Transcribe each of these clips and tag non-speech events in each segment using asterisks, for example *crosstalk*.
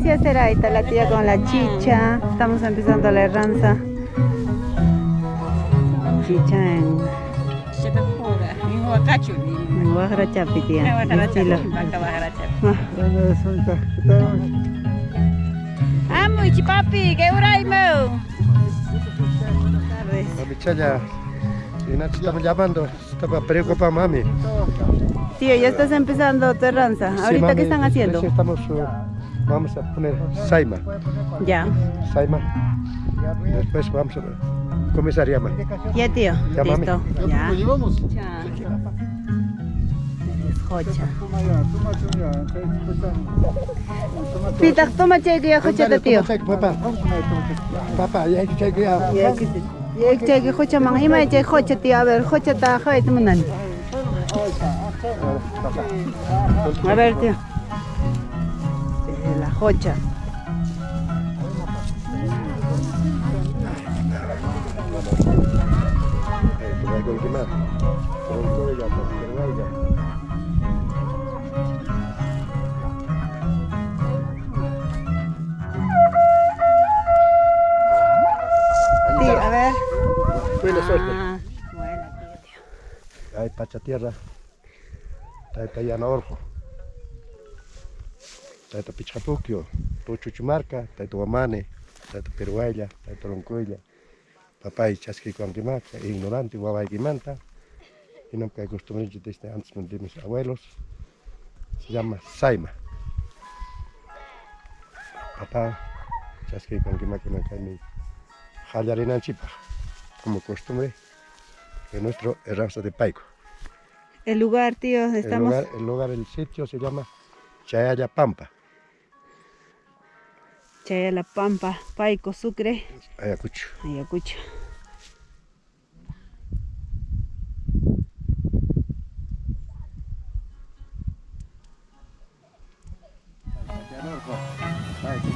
sí será. Ahí está la tía con la chicha. Estamos empezando la herranza. Chicha en, en Guajarachapi, tía. Estilo. Amo, papi, ¿qué hora Mau? Tardes. Mami Chaya, y Nacho estamos llamando, estaba preocupada mami. Tío, ya estás empezando tu herranza. Sí, ¿Ahorita mami, qué están haciendo? estamos, uh, vamos a poner saima, Ya. saima. Después vamos a comenzar llama. Ya, tío. Ya, mami. Listo. Ya. llevamos? Pita, toma cheque ya tío. Papá, papá, ya hay que. Ya, que ya, cheque jocha, man. Ima cheque jocha, tío. A ver, jocha ta, jocha, te mandan. A ver, tío. Ya. Tío, a ver. Buena suerte. Ah, buena, tío, tío. Hay pacha tierra. Taita llana orjo. Taita pichapukio. Puchuchumarca. Taita guamane. Taita peruaya. Taita loncuilla. Papá y chasqui cuanquimaca. Ignorante, guabaikimanta. Y no que acostumbré desde antes de mis abuelos. Se llama Saima. Papá, chasqui cuanquimaca no cae ni jallarina chipa. Como costumbre. De nuestro herranza de Paico. El lugar, tío, El estamos. lugar, el lugar, el sitio se llama Chayaya Pampa, Chaya La Pampa, Paico, Sucre, Ayacucho. Ayacucho. Está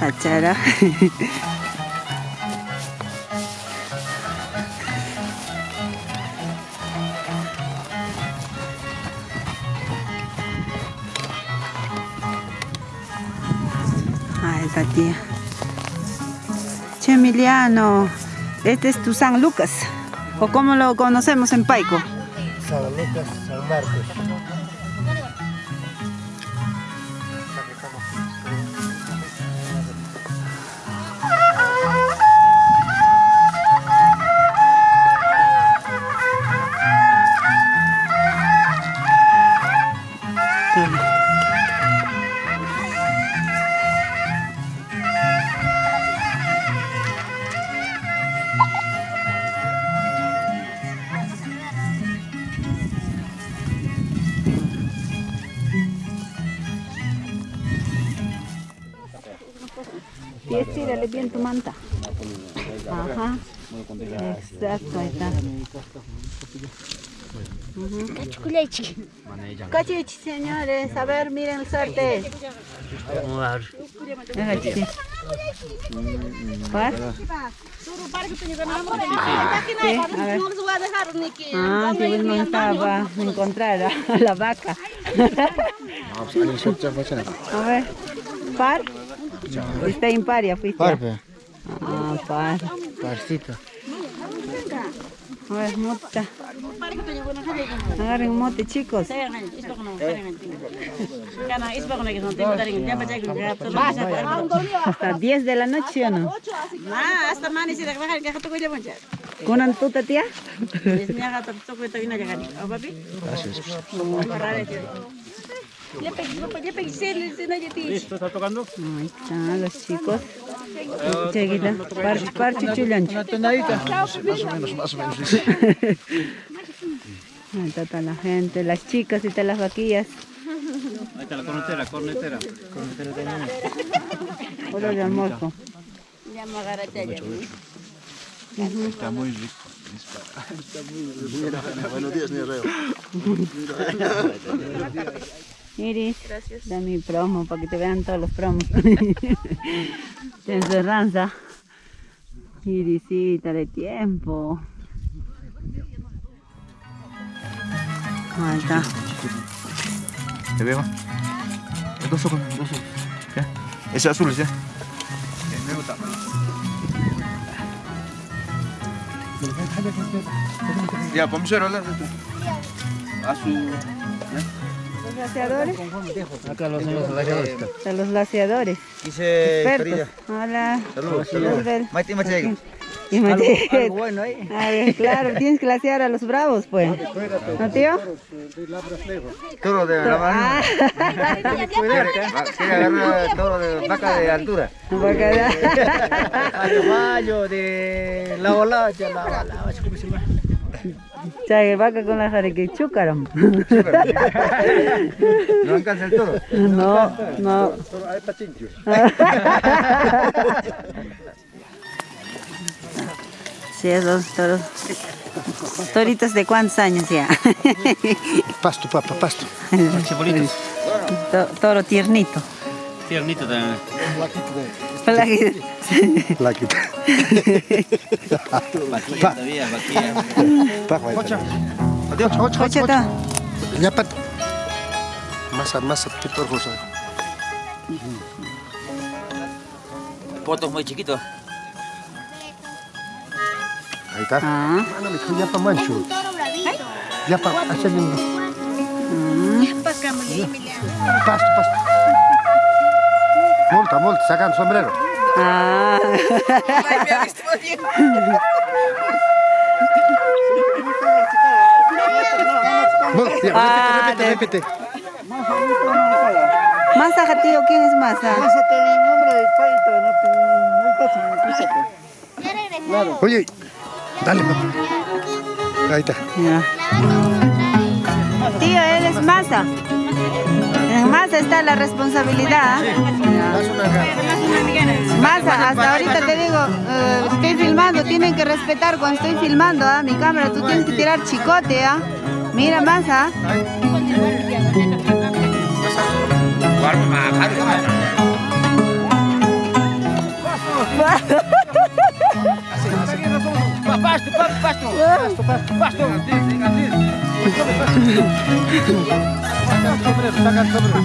Hachara. Ahí está tía. Che Emiliano, este es tu San Lucas, o como lo conocemos en Paico. San Lucas, San Marcos. Cachichi, señores. A ver, miren el suerte. ¿Cuál? Sí, a ver. Ah, que Wilman estaba a encontrar a *laughs* la vaca. *laughs* A ver, par. Está imparia, fuiste. Parpe, Ah, par. parcito. A ver, mota. Agarren mote, chicos. Hasta 10 de la noche, ¿o no? ¿Kunan tuta, tía? Ahí están los chicos. Chiquita. Parche, parche, chulancho. Una tonadita. *laughs* Ahí está toda la gente, las chicas y todas las vaquillas. Ahí está la cornetera, cornetera. Hora *laughs* de almuerzo. Está muy rico. Buenos días, mi reo. Iris, da mi promo para que te vean todos los promos. Tienes ranza. Irisita de tiempo. Ahí está. ¿Te veo? Dos ojos, dos ojos. ¿Ya? Ese azul, ¿ya? Me gusta. Ya, vamos a ver, Azul. Los laseadores. Acá los son los laseadores. De los laseadores. Expertos. Hola. Saludos, Luzbel. Maite, Maite. Y dice- bueno ahí. *laughs* A ver, claro, tienes que lasear a los bravos, pues. ¿No, tío? Toro de la mano. Ah, Quiere agarrar toro de vaca de altura. *laughs* de la bolacha, la bolacha, ¿cómo se llama? Chay, vaca con la jareque chúcaram. No alcanza el toro. No, no. Hay patinchos. *laughs* Sí, esos toros. Toritos de cuántos años ya. Pasto, papa, pasto. *laughs* Toro tiernito. Tiernito también. Plaquito. Plaquita. Vaquilla todavía, vaquilla. Hocha. Adiós. Hocha, Oye, ta. Ñapat. Masa, masa, pitor, cosa. Potos muy chiquitos. Ahí está. Ah, Mana, me dijo yapa mancho. Yapa, hacia el Pasto, pasto. Multa, multa, sacan sombrero. ah. Multa, Ah, repite, de- repite, repite. Masa, tío, ¿quién es Masa? Oye, dale, papá. Ahí está. Ya. Tío, él es Masa. En Masa está la responsabilidad. Masa, hasta ahorita te digo, eh, estoy filmando, tienen que respetar cuando estoy filmando, ¿ah? Mi cámara, tú tienes que tirar chicote, ¿ah? Mira, Masa. *laughs* Pasto, pasto, pasto. Pasto, pasto, sacan sombrero.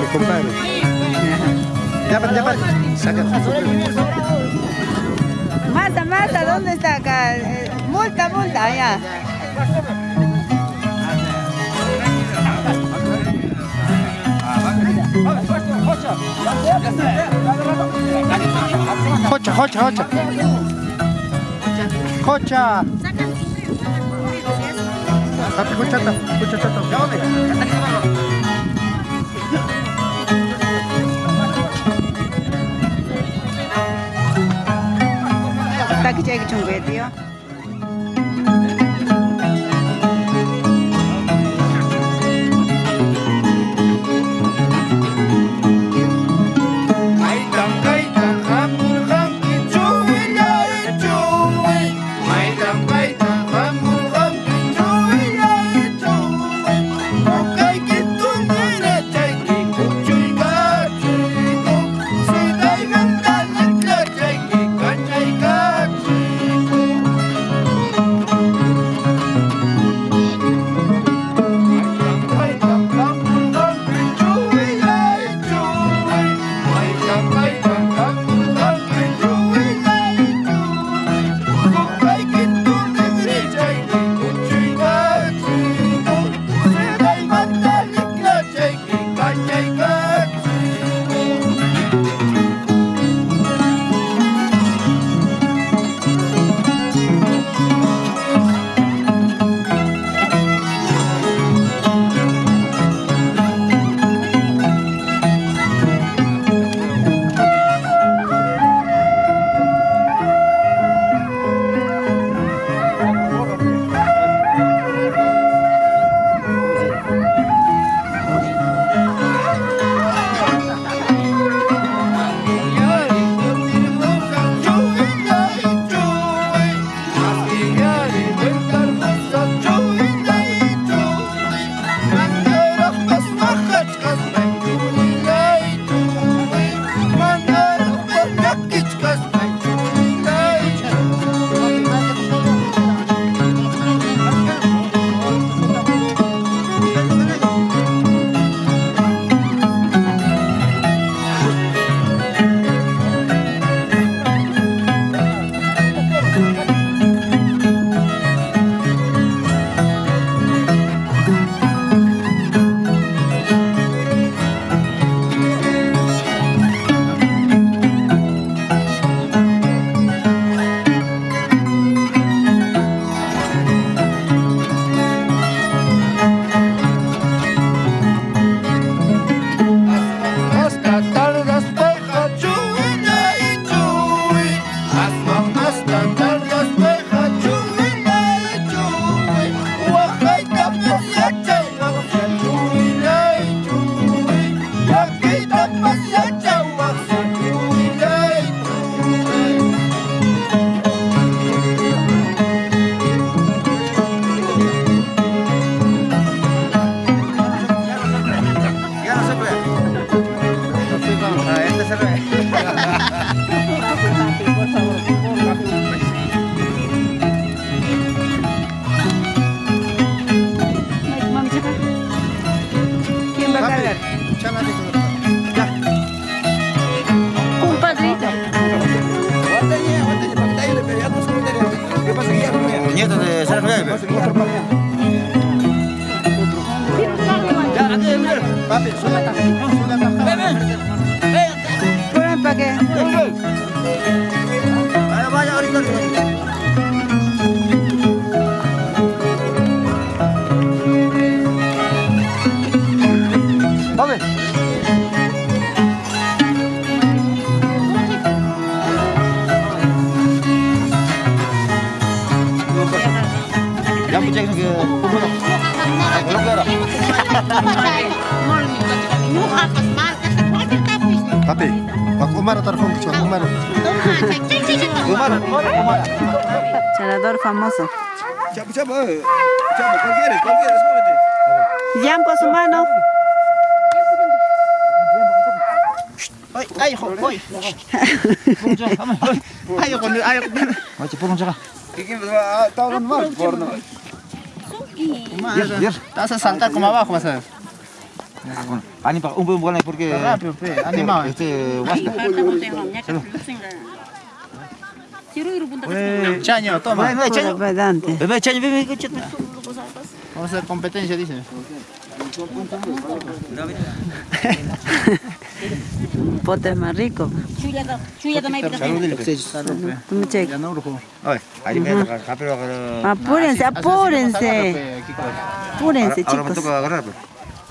Mi compadre. Ya, pa, ya, pa. Sacan sombrero. Masa, Masa, ¿dónde está acá? Eh, multa, multa, allá. Hocha, hocha, hocha. Hocha. Papi, hochata, hochata. Está que ¿cuál quieres? ¿Cuál quieres? Cómete. Yampo su mano. Ay, ay. Ayaw ko, ayaw ko. Ay, purong siya ka. ¿Qué Estaba hablando mal. Te vas a saltar como abajo, vas a ver. Ani un buen porque rápido, animado. Este, basta. Chaño, toma. Chaño. Bebé, chaño, bebé. Vamos a hacer competencia, dice. Un *laughs* pote más rico. Salud, dile, pe. Salud, pe. Tú me cheques. Ya no, brujo. Ay, ahí me toca, rápido agarrar. Apúrense, apúrense. Apúrense, Ahora me chicos. toca agarrar, pues.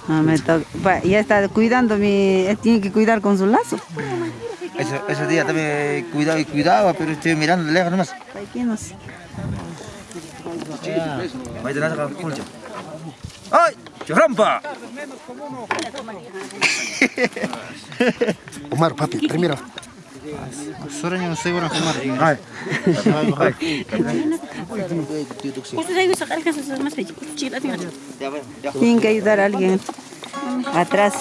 Ah, me toca. Ya está cuidando mi. él Tiene que cuidar con su lazo. Ese, ese día también cuidaba y cuidaba, pero estoy mirando de lejos nomás. No sé. Acá, concha. ¡Ay! ¡Rampa! Umar, *laughs* papi, primero. Suaranya seguro fumar. Ay, Tienen que ayudar a alguien atrás.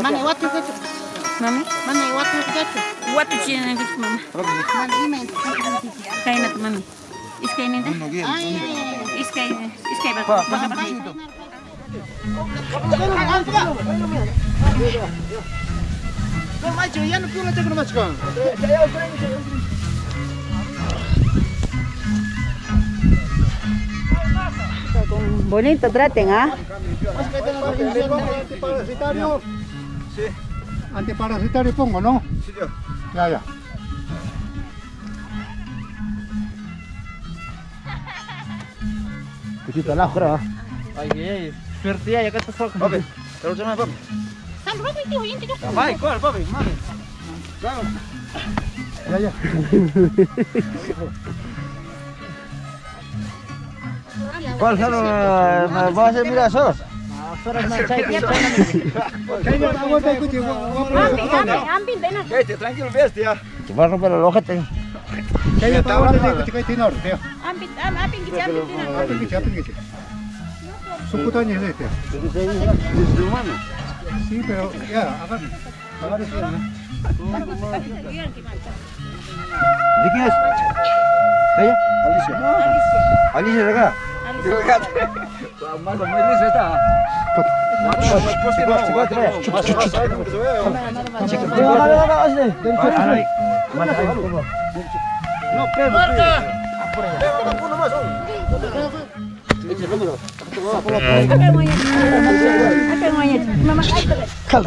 Mami, what is it? Mami? Mami, what is it? What is it? Mami? Mami, kaya na mami. Iskay na ito? Ay, ay, ay. Iskay, iskay ba? Pa, pa, pa. Não, mas eu ia no pulo até que não mais com. Eu ia, eu ia, eu ia. Bonito traten, ¿ah? Antiparasitario. Sí. Antiparasitario pongo, ¿no? Sí, yo. Ya, ya. Kita lah kira. Ay, ay, suerte ya kata sok. Papi, terus sama papi. Vai, qual, papi? Mami. Ya, ya. *laughs* ¿Cuál? ¿Vas a hacer tranquilo, bestia. Te va a romper el ojete. Itu. Sí, pero ya, agarre. Agarre sí, ¿no? ¿De quién es? ¿Ella? Alicia. Alicia de acá. Malo, muy listo está. No, pero. Mama, Cal,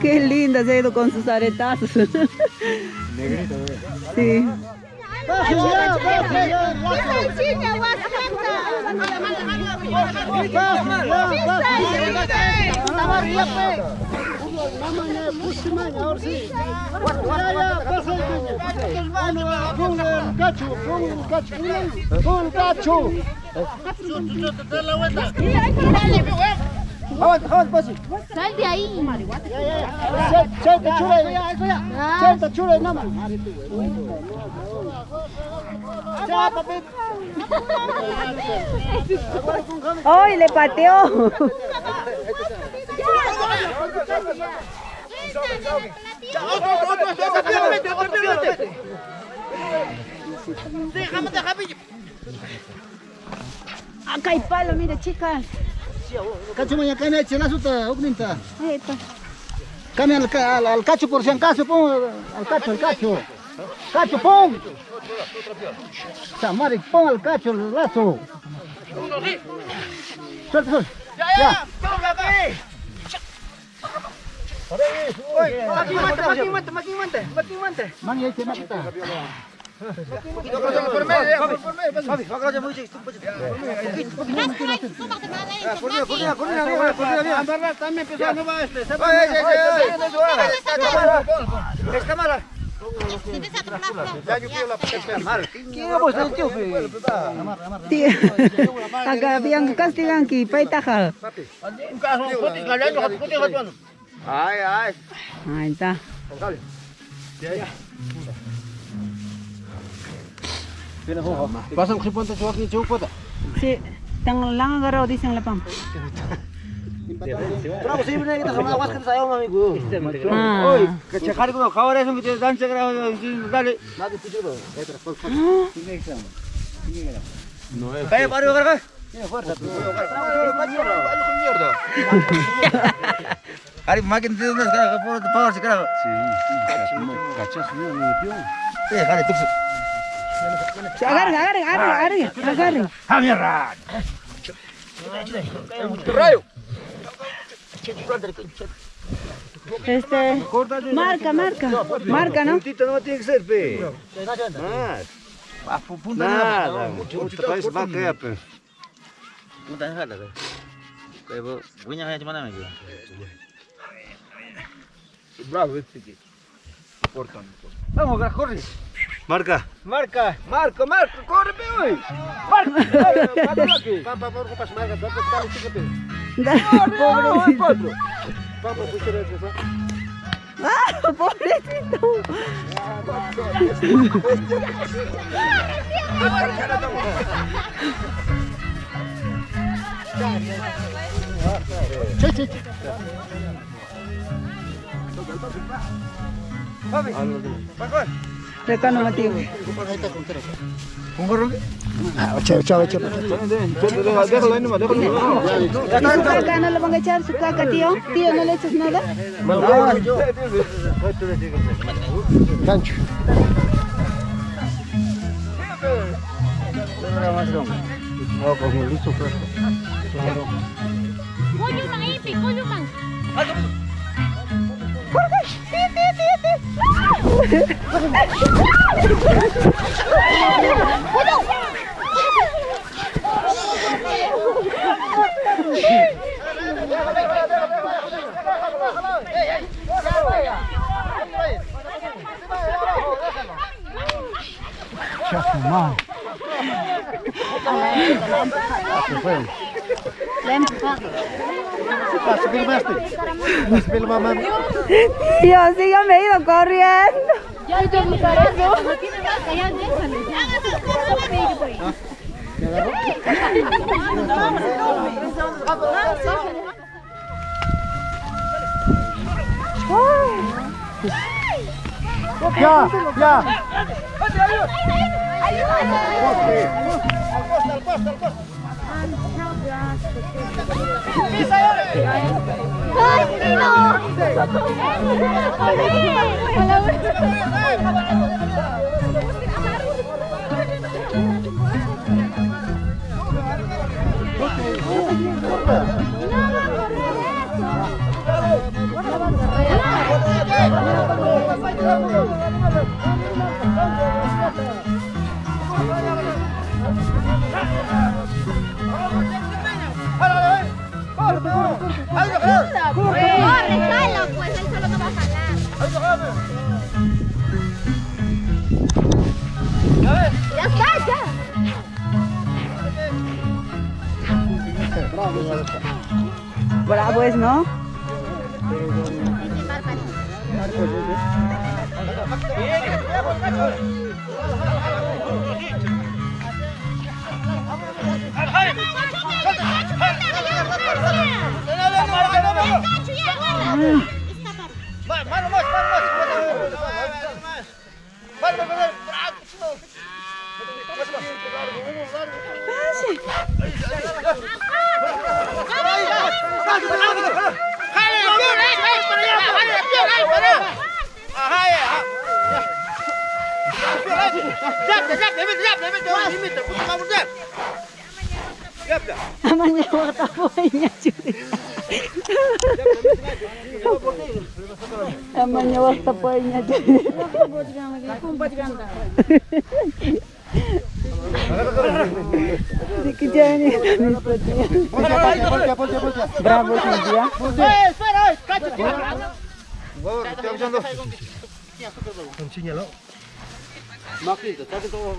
Qué linda se ha ido con sus aretazos. Sí. ¡Bajen ya! ¡Bajen ya! ¡Bajen ya! ¡Bajen ya! ¡Bajen ya! ¡Bajen ya! Sal de ahí. ¡Ay, le pateó! Acá hay palo, mire chicas. Cacho mañana cae en la suta, ogninta. Ahí está. Cambia al, al, al cacho por si acaso, pon al cacho, al cacho. Cacho, pon. Samari, pon al cacho el lazo. Suelta, suelta. Ya, Mani, ahí te mata. Tío, acá habían castigan que paitaja. Ahí Pasan que ponte su aquí, chupota. Sí, tan lang agarrado dicen la pam. *laughs* Bravo, sí, viene que te jamás vas que te sayang amigo. Ah. Kachakari ko khawar ay sung dan sa gra dale. Nada tu chido. Kaya paro ka. Ari makin tiene unas cara por power se cara. Eh, kare tuksu. Agarre, agarre, agarre, agarre, agarre. Este, marca, marca, marca, ¿no? Tito no tiene que ser pe. Punta nada. Punta país va que pe. Punta nada. Kaya bo, punya kaya cuman lagi. Bravo este que. Cortan. Vamos, corre. Marca. Marca. Marco, Marco, corre hoy. *laughs* Pampa, por copas marca, date tal chico pe. Pobrecito. Pampa, puchero eso. Ah, pobrecito. Che, che, che. Acá no Mateo. Ah, chao, chao, chao. Déjalo ahí nomás, déjalo. ¿Y su caca no le van a echar su caca, tío? Tío, ¿no le echas nada? Gancho. Kuyu mang Chef, mom. Mang. Espera, mamá. Tío, sígame ido corriendo. Ya, ya, no tiene vaca, ya, déjalo. Sigue por ahí. Ya, ya. ¡Ay, ¡Corre, pues! Solo no va a. ¡Ya está, ya! Bravo es, ¿no? Mano, mano, Amanhã eu vou botar a boinha, Julia. Мені вас топайняти. Дикитяні. Браво, Сіндія. Там чиняло. Макрито, так і того.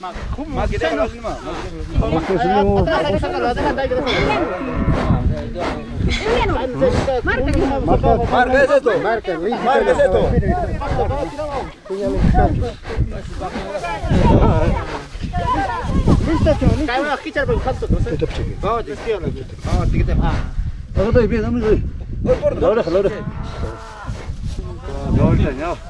Mas kita kalau lima. Mas kita semua. Marca, marca ese tú. Marca, marca ese tú. Kayak mana kita coba kasut. Oh, tiga lagi. Oh, tiga tiga. Ah. Kalau tu ibu, kamu tu. Laura, Laura. Laura, Laura.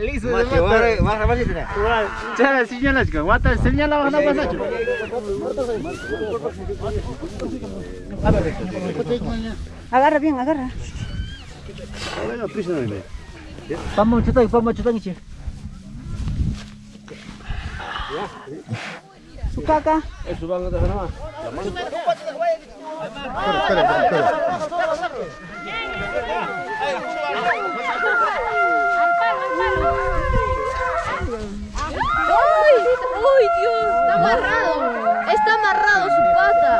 Listo. Wana pasacho. Agarra bien, agarra. Vamos chuta, vamos chuta ngichi. Su caca. Espera, espera, espera. ¡Ay! ¡Ay, Dios! Está amarrado. Está amarrado su pata.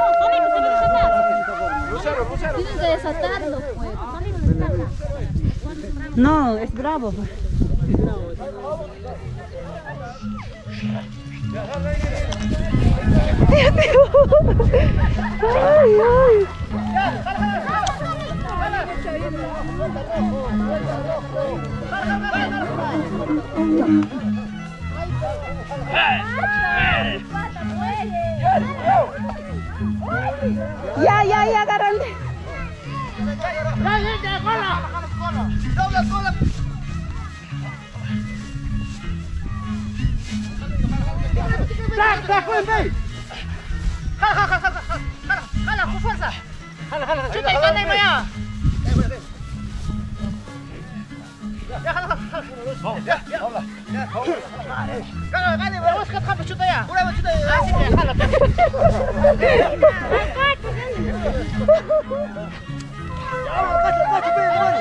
Tienes que desatarlo, pues. No, es bravo. *laughs* *laughs* Ay, ay. Ya, ya, ya, Vamos, vamos lá. Gani, vamos ficar com a chuta aí. Por aí, chuta aí. Ah, sim, cala. Cacho, cacho, bem, mano.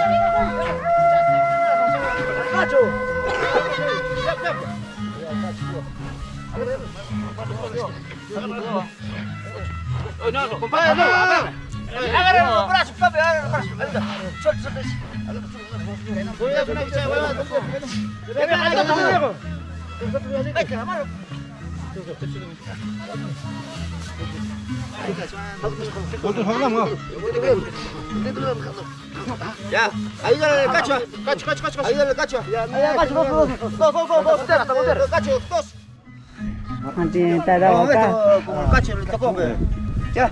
Cacho. Não, não, compadre, não, agarra. Agarra no braço, compadre, agarra no braço. Solta, solta. Agarra, solta. Cacho. Ahí dale el cacho. Ya, cacho, dos, dos, dos, dos, dos, dos, cacho, dos. Ada Vamos, apa. esto, como el cacho, le tocó, pues. Ya,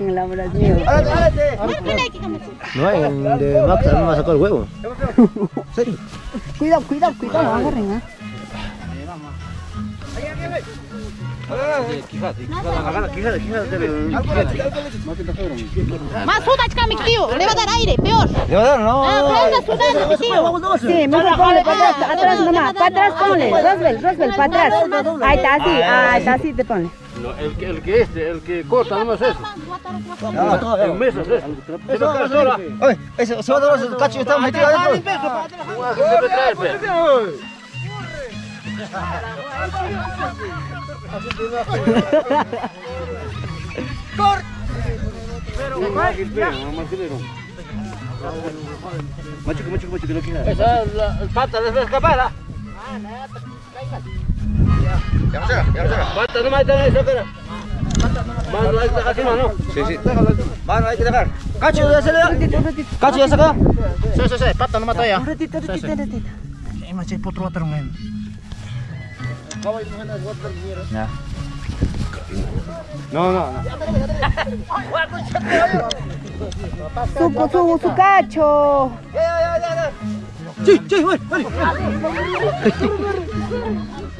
En la mío. árate, árate. No hay, de Max no me sacó el huevo. Cuidado, cuidado, cuidado, agarren, ¿ah? Más suda, chica, mi tío. Le va a dar aire, peor. Le va a dar, no. Ah, pero anda sudando, mi tío. Sí, mejor ponle para atrás, atrás nomás, para atrás ponle, Roswell, Roswell, para atrás. Ahí está, así, ah, está así te pone. No, el, que- el que este, el que corta nomás eso. Eso. Eso sola. Oye, dar el cacho que está metido adentro. Debe traer, pe. Machuca, machuca, machuca, no queda. Esa es la el pata, les va a escapar. ¿ah? Será. Bata nomás está ahí, saca. Mano, ahí está casi mano. Sí, sí. Mano, hay que dejar. Cacho, ya se le da. Cacho, ya saca. Sí, sí, sí, pata nomás está allá. Un ratito, un ratito, un ratito. Eh, mas hay potro water ngayon. Ya. No, no, no. Su, su, su cacho. Sí, sí, voy, voy. ¡Agarren! ¿Por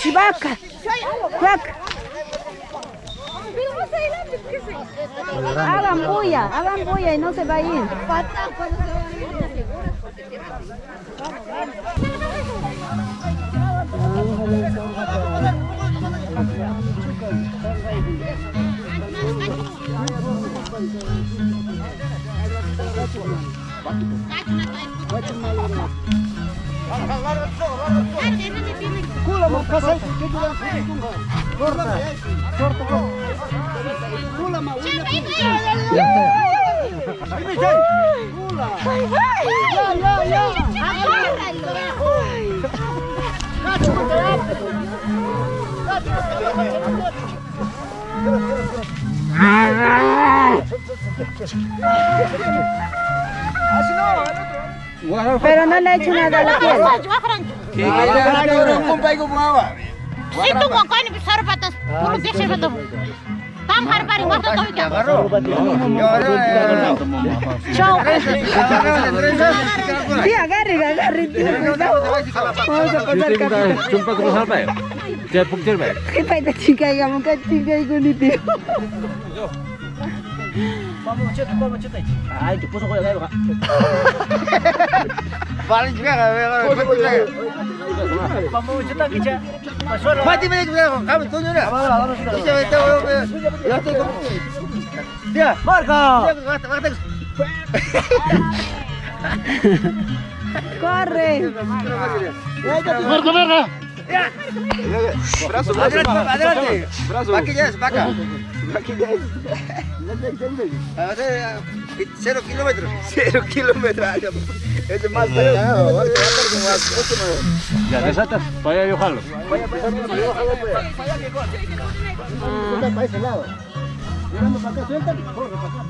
chivaca, chivaca. Hagan bulla, hagan bulla y no se va a ir. Pero no le he hecho nada a la piel. Ada orang kumpai ku pengawa. Itu kok kau ini besar batas puluh biasa betul. Tam hari hari waktu kau itu. Jauh. Dia gari gari dia. Oh sekolah kau. Jumpa terus apa ya? Jadi pukul baik. Kita itu tiga yang muka tiga itu nih dia. Mama macet, mama macet aja. Ah Ayo, pusing kau yang kau. *laughs* Paling juga Mati mana juga kami tunjuk dah. Kita kita ya. Dia Marco. Corre. Marco marca. Marco. Brazo, adelante, adelante. Brazo. Aquí ya es vaca. Aquí ya es. Cero kilómetros. *laughs* Cero kilómetros. Es más. Ya desatas, vaya yo jalo. Para ese lado. Mirando para acá, suelta, corre para acá.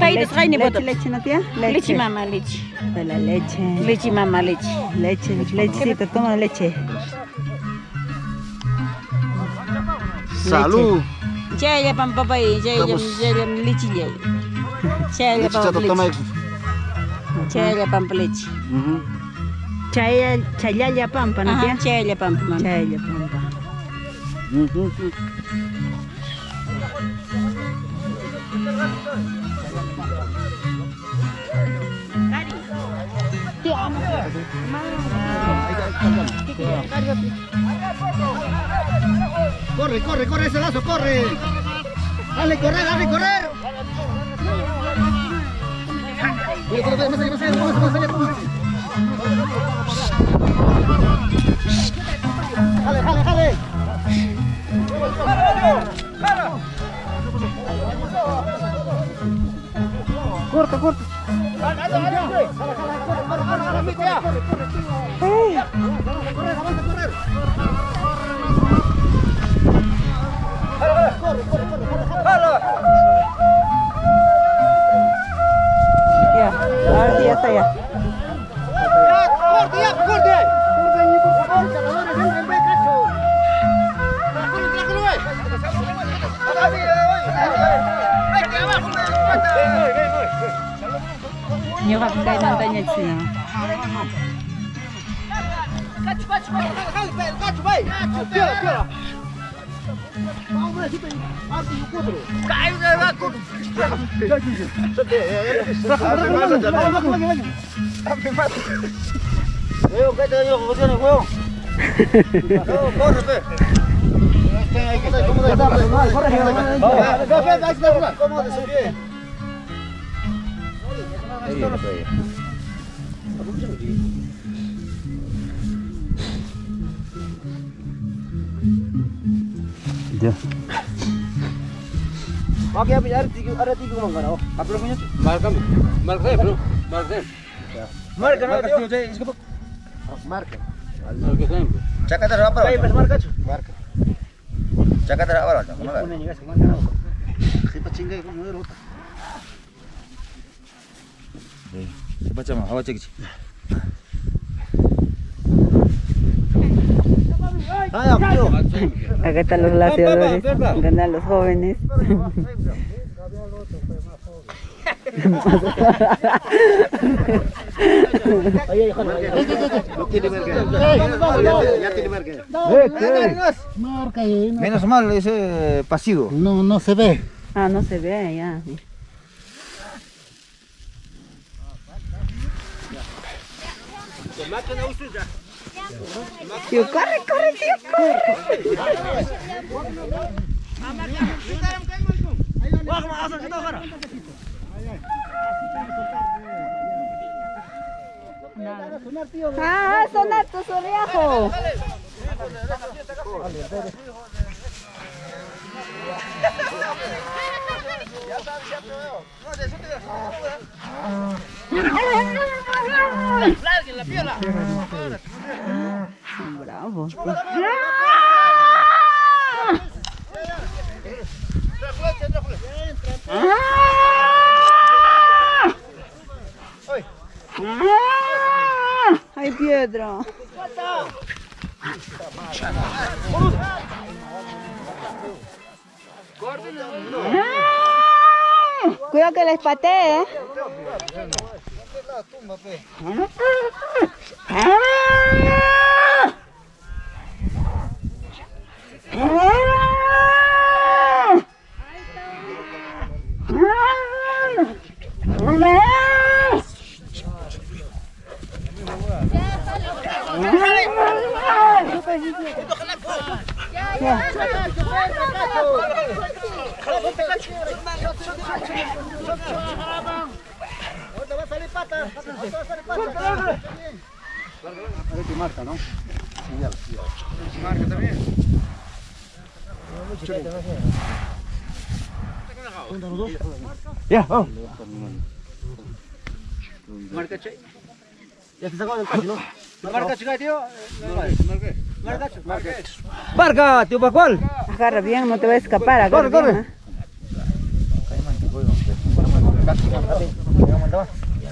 Kaini Leche, boto. leche, ¿no, tía? Leche mama leche. De la leche. Leche mama leche. Leche, lechecita, toma leche. Salud. Jaya pam papai, jaya jaya leche jaya. Jaya pam leche. Jaya pam leche. Chaya, pampa, ¿no, tía? Aha, jaya pam pam. Chaya pampa. Corre, corre, corre ese lazo, corre. Dale, correr, dale, correr. Dale. Jale, jale, jale. Corta, corta. Ya, luar biasa ya. Yo va a caer montaña china. Cacho, cacho, cacho, jale, jale, cacho, ve. Cacho, piola, piola. Vamos, Huevo, ¿qué te digo? ¿Qué tienes, huevo? No, corre, pe. ¿Cómo iya iya aku ya Oke, ada tiga, ada tiga mangga. Oh, apa namanya? Malcolm, Malcolm, bro, Malcolm. Malcolm, Malcolm, Malcolm. Malcolm. Cakap terus apa? Bebas marka cuy. Marka. Cakap terus apa lah? Mana? Siapa cinggai kamu rota? Ayo, tío. Acá están los glaciadores, ganan los jóvenes. No tiene merca. Ya tiene merca. Marca ahí, no, Menos mal ese pasivo. no, no se ve. Ah, no se ve ya. Tío, corre, corre, tío, corre. Ah, sonar tu Bravo. Ay, piedra. Cuidado que les patee, ¿eh? 엄마 빼. Kalabalık kaçıyor. Kalabalık kaçıyor. Kalabalık kaçıyor. Ya, vamos. Marca, cek. Ya kita kau lepas, no. Marca, cek tío. Marca, marca. Marca, tío Pascual. Agarra bien, no te va a escapar. agarra Corre, corre.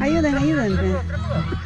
Ayuden, ayuden.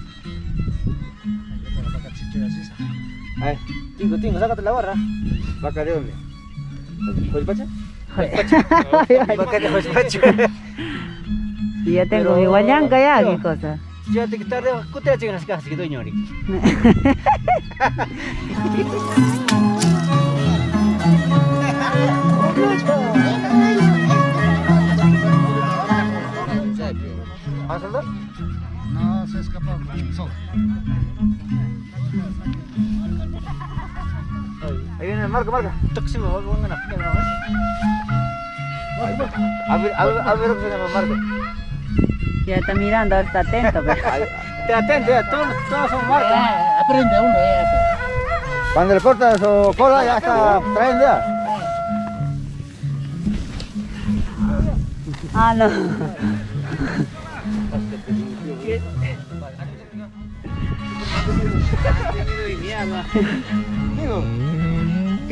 Totolitos. Ay, tinggo, tinggo, sácate la barra. Vaca de dónde? ¿Puedes pacha? Vaca de. Y ya tengo mi guayanca ya, qué cosa. Yo te quitaré, ¿qué te haces en las casas que doy ñori? *laughs* ¿Vas a saltar? No, se escapó. Solo. Ahí viene, marca, marca. Tóximo, van a A ver, a ver, a ver que se llama marca. Ya está mirando, está atento. *laughs* Pero... Te atento, ya, todos, todos son marcas. Ah, aprende uno ya. Cuando le corta su cola ya está trayendo ya. Ah, no. Digo, ¿qué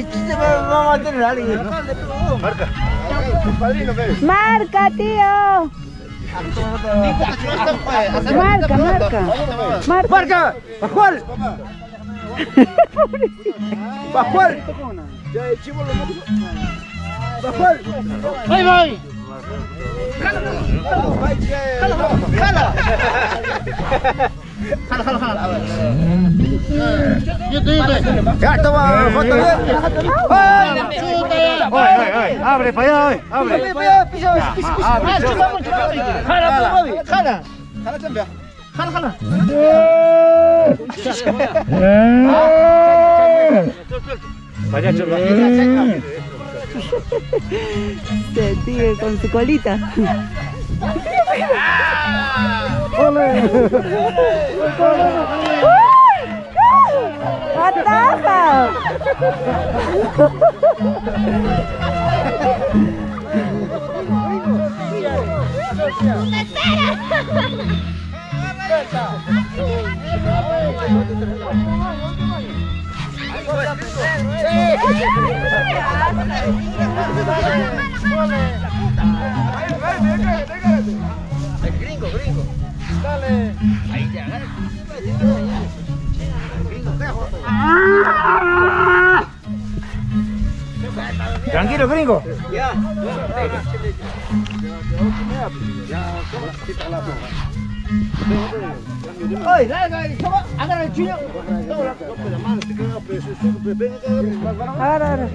chiste va va a mantener a alguien? Marca. Marca, tío. Marca, marca. Marca. ¡Marca! ¡Pascual! ¡Pascual! ¡Pascual! ¡Ahí voy! Yo te digo. Ya, toma foto bien. ¡Ay! Oye, oye, oye, abre para allá, oye, abre. ¡Jala, Bobby! ¡Jala! ¡Jala, jala! Payacho, Se sigue con su colita. ¡Ataja! Tranquilo, gringo. ¡Ay, dale, dale! toma, ¡Agarra el chino! Ahora, ahora.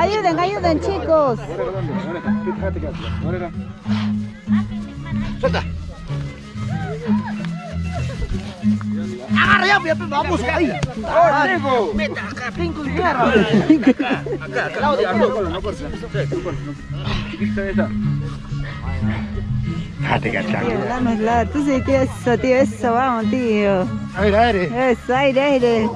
Ayuden, ayuden, chicos. ¡Agarra ya, pues, vamos ahí! ¡Gringo! Tío, dame la. Tú sí, tío, eso, tío, eso, vamos, tío. Aire, aire. Eso, aire, aire. *laughs*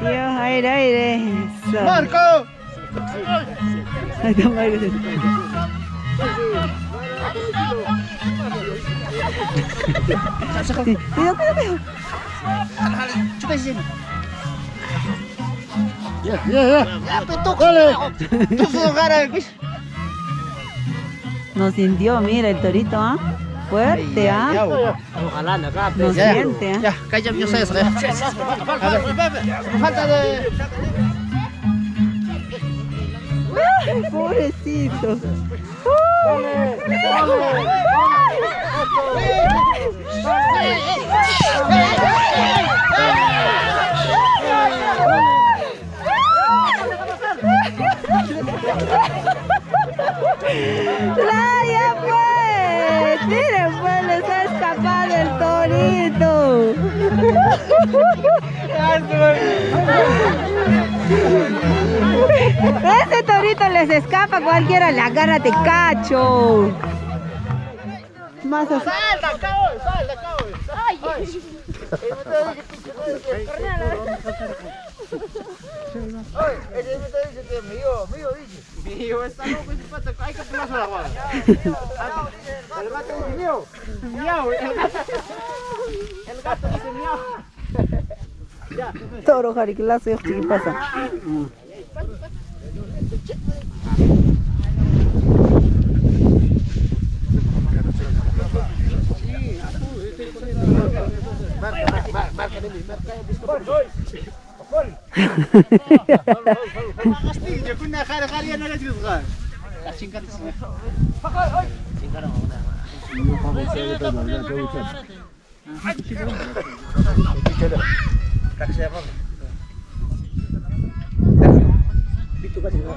Tío, aire, aire. Eso. ¡Marco! Ahí está Marco. Sí, Cuidado, cuidado, cuidado. Ya, ya, ya. Dale. Tú se agarra, pues. No sintió, mira el torito, ¿ah? Fuerte, ¿ah? Ojalá, acá. No siente, ¿ah? Ya, yo sé eso. Falta de... Pobrecito. ¡La ya fue! ¡Miren, pues! ¡Les ha escapado el torito! *laughs* Ese torito les escapa, cualquiera le agarra, te cacho. Más así. ¡Salta, acá, hoy! ¡Salta, acá, hoy! ¡Ay! Mío, mío, dice. Mío, está loco ese pato. Hay que pelarse la guada. El gato dice mío. Miau, el gato. El gato dice miau. Toro yo ¿qué pasa? Kaç yapalım? Digo.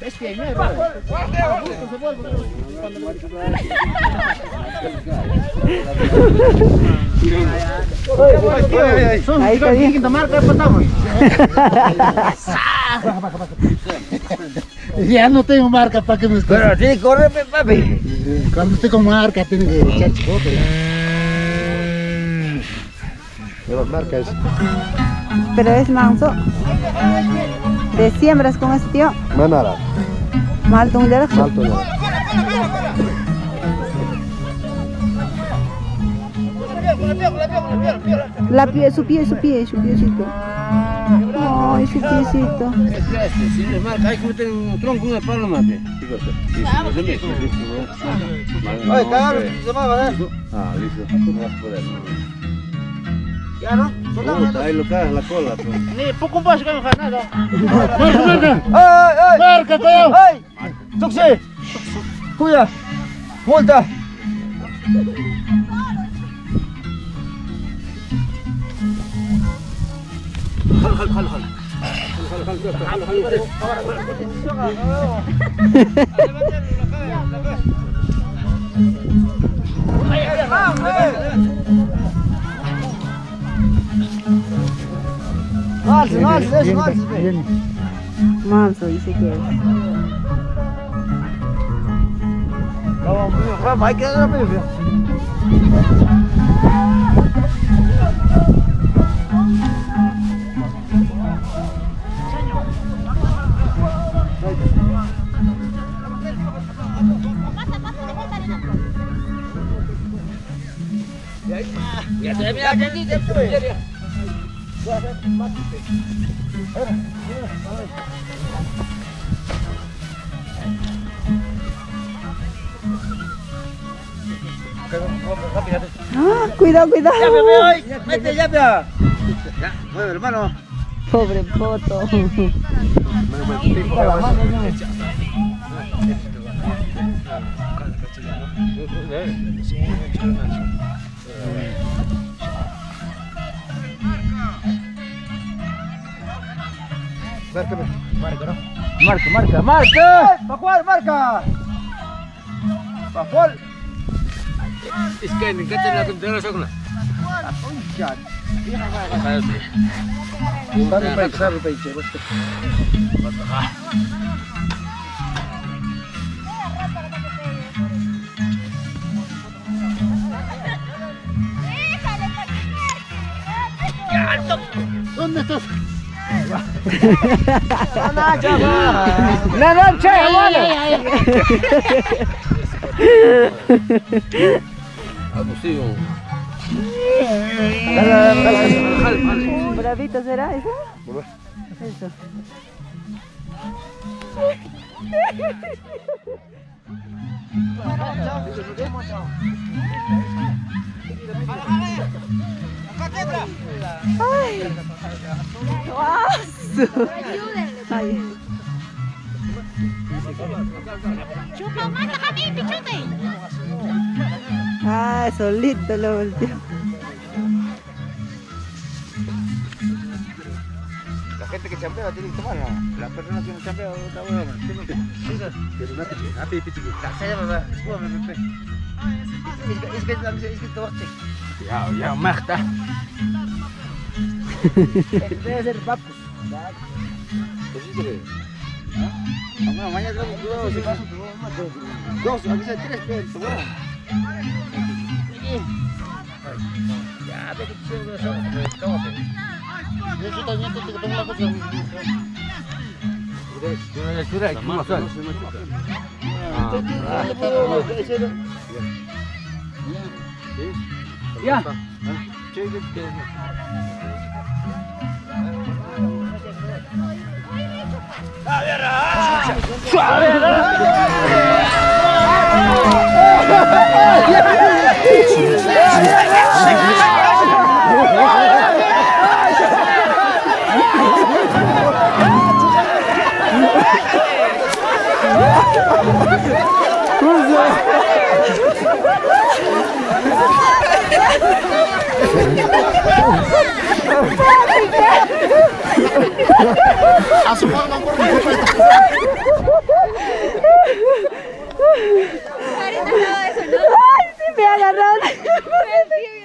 La chinga Ahí está bien. Ya no tengo marca para que me estés. Pero sí, corre, papi. Cuando esté con marca tiene que echar chicote. Pero marca es Pero es manso. De siembras con este tío. Manara, Malto un derecho. Malto no. La pie, su pie, su pie, su piecito. Ay, su piecito. Hay que meter un tronco, una pala, mate. Oye, cagaron, se llamaba, ¿eh? Ah, listo. Ya, ¿no? Soltamos. Ahí lo cagas la cola. pues. Ni poco más que me fa nada. ¡Ay, ay! Marca, cuidado. ¡Ay! ¡Tuxi! ¡Cuida! ¡Multa! No alces, no alces, eso, no alces, ve. Manso dice que es. Vamos, mío, Rafa, hay que dar rápido, mío. Ah, cuidado, cuidado. Ya, bebé, ay, mete, ya. Ya, mueve, hermano. Pobre poto. Marca, marca. Marca, marca, marca. ¿Para cuál marca? ¿Para cuál? Es que que te la contra. Sabe peixe, sabe peixe. basta. ¿Dónde estás? ¿Bravito será eso? *laughs* Eso. ¡Ay! ¡Guasu! Ay. Chupa, mata, Javi, pichote. Ah, solito lo volteó. La gente que chambea tiene que tomar, ¿no? Las personas que no chambean, otra hueá, man. Tienen que- Pero no te quedes, ah, pipi, chiqui. La sella, mamá, es como, me, me, me. Es que- es que es la- es que todo chiqui. Ya, ya, magta. Debe ser papus. Pues sí, que- Ah, bueno, mañana traigo cuidado, si paso, te voy a matar. Dos, aunque sea tres, pero, te voy a- Ya, ve que chévere eso, pues, tómate. Yo también tengo que tomar la cosa. Una lectura y ¿cómo son? Ah, Ya. Çek git gezme. Kuzey. Le puedo- ese no-. ¡Ay, sí me agarraron! *laughs*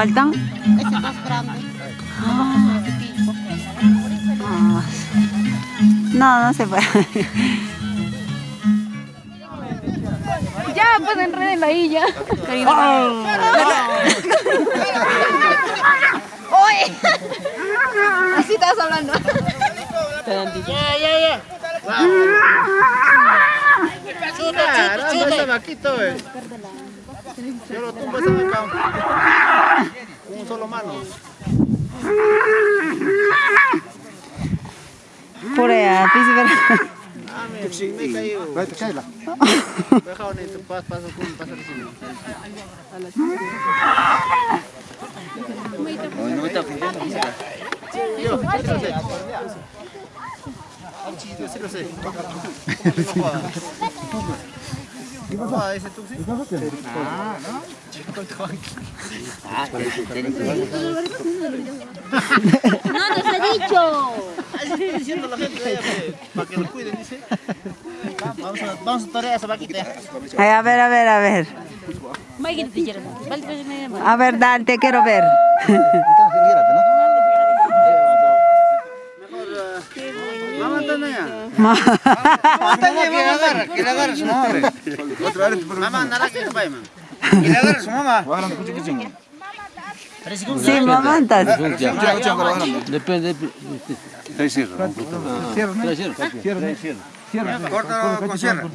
¿Faltan? Ese más grande. Ah. Ah. No, no se puede. Ya, pues enreden ahí ya. ¡Oye! Caramba, ese vaquito, eh. Yo lo tumbo ese mano. Por allá, príncipe. Ah. No sí sí lo sé. Ah, tú sí. No la de. Vamos a, torear esa vaquita. Ay, a ver, a ver, a ver. A ver, dale, te quiero ver. Mamá, Antonia. Ma- Que le agarra, que le agarra su mamá. Mamá, nada que te vaya, mamá. Que Cierra. Corta con, con, con, con cierra.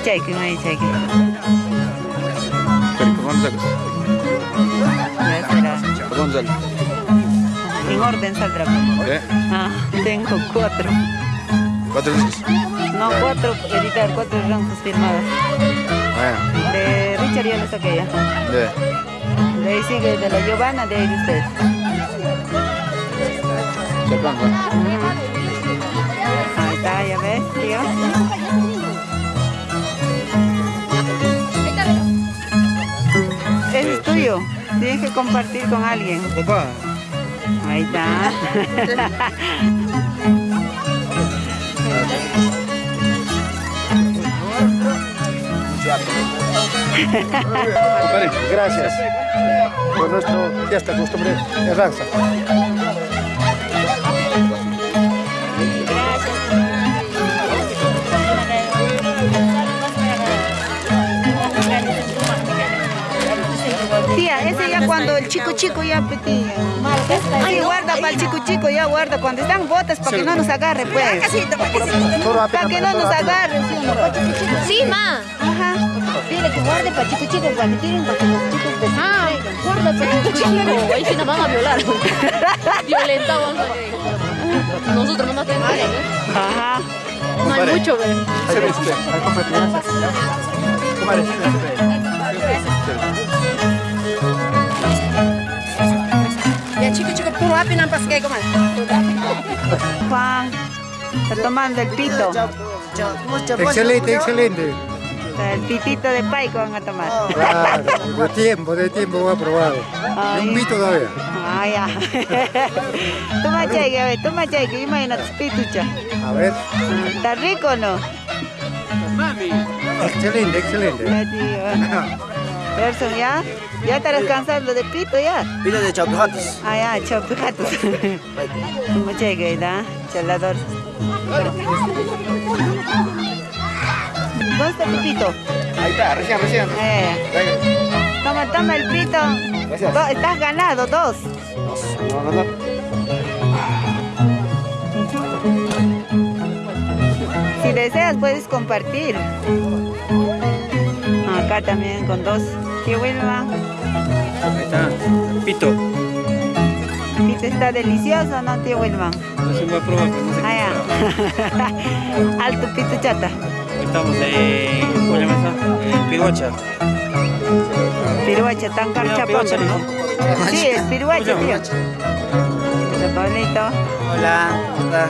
Ah, Mali chaiki, mali chaiki. Pero, ¿por dónde sacas? Ya será. ¿Por dónde sale? En orden saldrá. ¿Eh? Ah, tengo cuatro. ¿Cuatro discos? No, cuatro, editar, cuatro ranzos firmadas. Bueno, De Richard ya lo saqué ya. de. De ahí sigue de la Giovanna, de ahí de ustedes. ¿no? Ahí está, ya ves, tío. Tuyo. Tienes que compartir con alguien. Papá. Ahí está. Gracias por nuestro fiesta costumbre de ranza. Chico chico ya petit. Sí, guarda para el chico chico, ya guarda. Cuando están botas para que no nos agarre, pues. Para que no nos agarre, ¿sí no? Chico chico. Ma. Ajá. Dile que guarde para chico chico cuando tiren para que los chicos Ah, guarda, pero chico. Ahí sí nos van a violar. Violentamos. Nosotros nomás tenemos que Ajá. No hay mucho, ¿ves? Ya chico chico puro api nampas kayak kemana? Juan, está tomando el pito. Excelente, excelente. El pitito de paico van a tomar. Claro, de tiempo, de tiempo voy a probar. Ay. Un pito todavía. Ah, ya. *laughs* toma chaique, a ver, toma chaique, imagínate, pitucha. A ver. ¿Está rico o no? Excelente, excelente. *laughs* Gerson, ¿ya? ¿Ya estarás cansado de pito ya? Pito de chaupijatos. Ah, ya, chaupijatos. Toma chaique, ¿verdad? Chalador. ¿Dónde está tu pito? Ahí está, recién, recién. Eh. Toma, toma el pito. Gracias. Do- estás ganado, dos. No, no, no. Si deseas, puedes compartir. Acá también con dos. Qué Wilma. Ahí está. Pito. Pito está delicioso, ¿no, tío Wilma? No se va a probar, pero no sé Ah, *laughs* ya. Alto pito chata. Estamos en. ¿Cómo se llama esa? En Piruacha. Piruacha, tan. ¿no? Sí, es piruacha, tío. Pablito. Hola, ¿cómo está?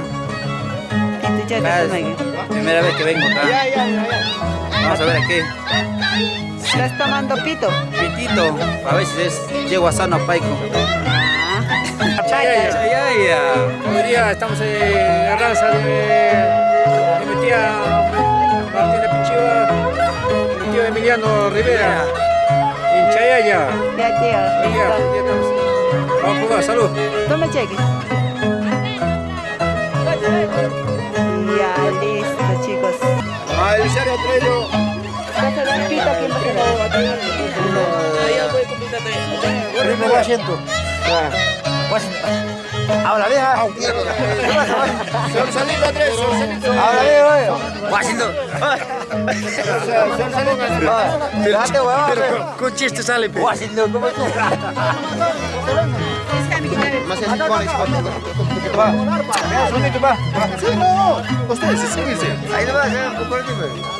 Pito chata, Gracias. toma aquí. Primera vez que vengo acá. Ya, ya, ya, ya. Vamos a ver aquí. ¿Estás tomando pito? Pitito, a veces es yegua sano paico. Ah. Ya, ya, ya. Hoy día estamos en la raza de, de mi tía Martina Pichiva, mi tío Emiliano Rivera, en Chayaya. Ya, tío. Hoy día, hoy día estamos. Vamos a probar, salud. Toma cheque. Ya, listo, chicos. Ah, el serio traigo. ¿Vas a dar pito a quién vas a dar? Primer asiento. Ahora. Solsalito tres, solsalito. Ahora Washington. Pero con chiste sale, pe. Washington, ¿cómo estás? Más así con Va. Venga, solito, va. Sí, no. Ustedes, síguense. Ahí no va, ya,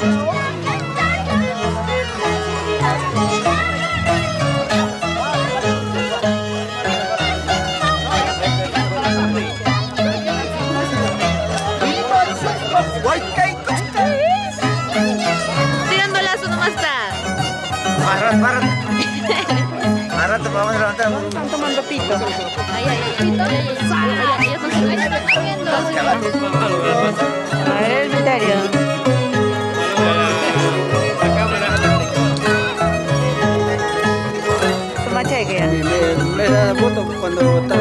A ver el misterio. Toma cheque ya. Me, me, me da la foto cuando está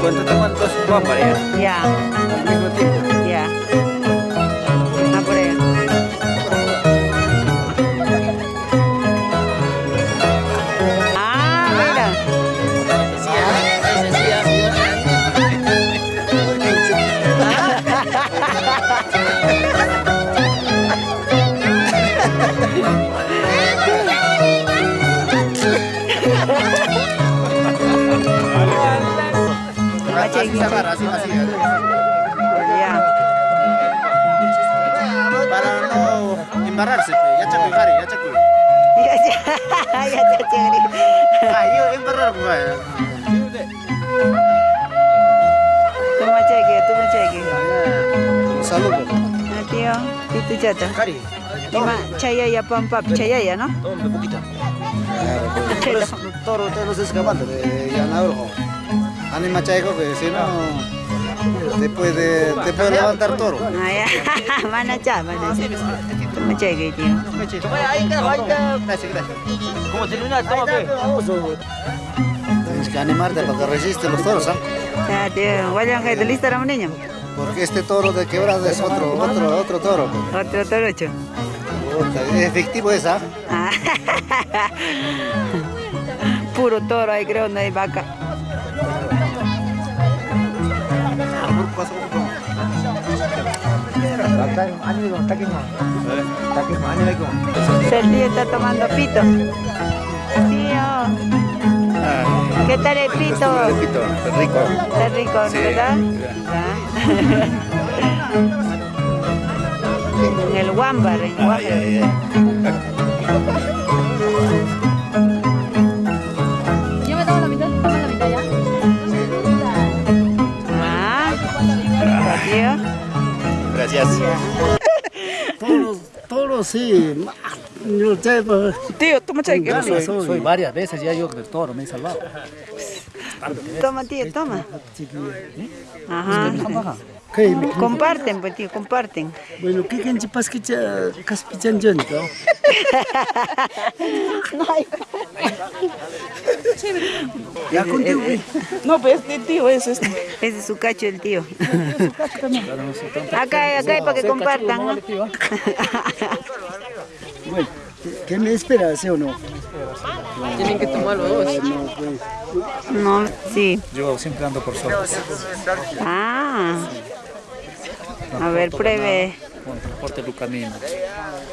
cuando está tomando dos guapas ya. Ya, Al mismo tiempo. Cheque. así, así. Ya. Para *laughs* no embarrarse, pe. ya chaco Gary, ya chaco. Ya, ya, ya, ya, chévere. Ah, yo embarrar, pues. Toma cheque, toma cheque. Salud. Ah, tío, pitu chata. Gary, Ima, chayaya, pam, pap, chayaya, ¿no? toma un poquito. Por eso, toro, te los escapando de Yanabro. Anima chaico que si no, te puede, te puede levantar toro. *laughs* Ah, cha, mana cha. Toma cheque, tío. Gracias, gracias. ¿Cómo? Toma, pe. Tienes que animarte para que resisten los toros, ¿ah? Ya, tío. Vayan, que te lista era un niño. Porque este toro de quebrada es otro, otro, otro toro. Otro torocho. Puta, Es efectivo esa. Ah. *laughs* Puro toro ahí, creo, no hay vaca. El tío está tomando pito. Tío. ¿Qué tal el pito? Repito, rico. Está rico, ¿no Sí. ¿verdad? *laughs* En el Wambar, en Wambar. Gracias. Toros, toros sí. Yo pues, Tío, toma cheque. Yo soy, soy varias veces ya yo del toro me he salvado. Toma, tío, toma. Ajá. Comparten, pues, tío, comparten. Bueno, ¿qué que chipas que cha caspichan yo, no? *laughs* Ya contigo. No, pues este tío es este. Ese es su cacho el tío. Acá hay, acá hay para que compartan. ¿no? Bueno, ¿qué- ¿qué me espera, sí o no? Tienen que tomar los dos. No, pues, No, sí. Yo siempre ando por solos. Ah. A ver, pruebe, Con transporte Lucanino.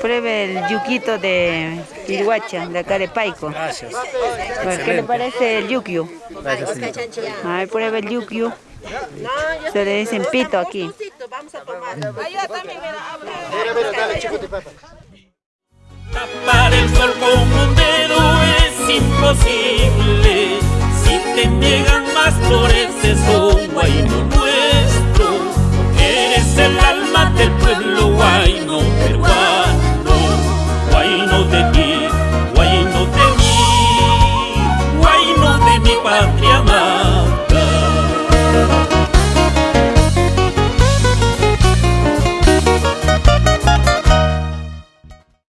pruebe el yuquito de Irihuacha, de acá de Paico. Gracias. A ver, ¿Qué le parece el yuquio? Gracias, señor. A ver, pruebe el yuquio. Se le dicen pito aquí. Tapar el sol con un dedo es imposible. Si te niegan más flores, son guayno nuestro es el alma del pueblo guayno peruano, guayno de ti.